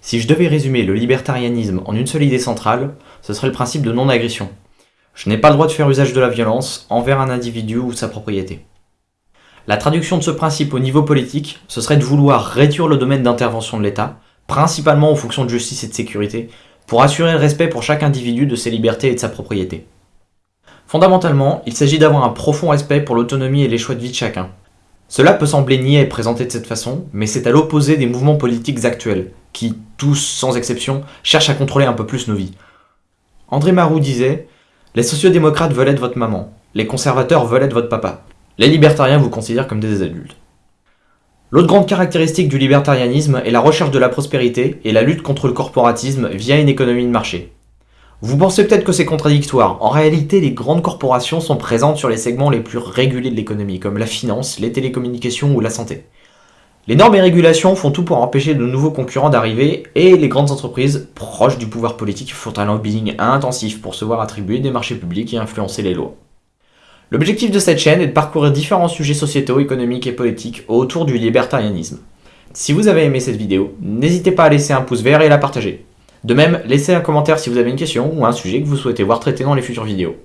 Si je devais résumer le libertarianisme en une seule idée centrale, ce serait le principe de non-agression. Je n'ai pas le droit de faire usage de la violence envers un individu ou sa propriété. La traduction de ce principe au niveau politique, ce serait de vouloir réduire le domaine d'intervention de l'État, principalement aux fonctions de justice et de sécurité, pour assurer le respect pour chaque individu de ses libertés et de sa propriété. Fondamentalement, il s'agit d'avoir un profond respect pour l'autonomie et les choix de vie de chacun. Cela peut sembler niais et présenté de cette façon, mais c'est à l'opposé des mouvements politiques actuels, tous sans exception, cherchent à contrôler un peu plus nos vies. André Marou disait « Les sociodémocrates veulent être votre maman, les conservateurs veulent être votre papa, les libertariens vous considèrent comme des adultes. » L'autre grande caractéristique du libertarianisme est la recherche de la prospérité et la lutte contre le corporatisme via une économie de marché. Vous pensez peut-être que c'est contradictoire, en réalité les grandes corporations sont présentes sur les segments les plus régulés de l'économie, comme la finance, les télécommunications ou la santé. Les normes et régulations font tout pour empêcher de nouveaux concurrents d'arriver, et les grandes entreprises, proches du pouvoir politique, font un lobbying intensif pour se voir attribuer des marchés publics et influencer les lois. L'objectif de cette chaîne est de parcourir différents sujets sociétaux, économiques et politiques autour du libertarianisme. Si vous avez aimé cette vidéo, n'hésitez pas à laisser un pouce vert et à la partager. De même, laissez un commentaire si vous avez une question ou un sujet que vous souhaitez voir traité dans les futures vidéos.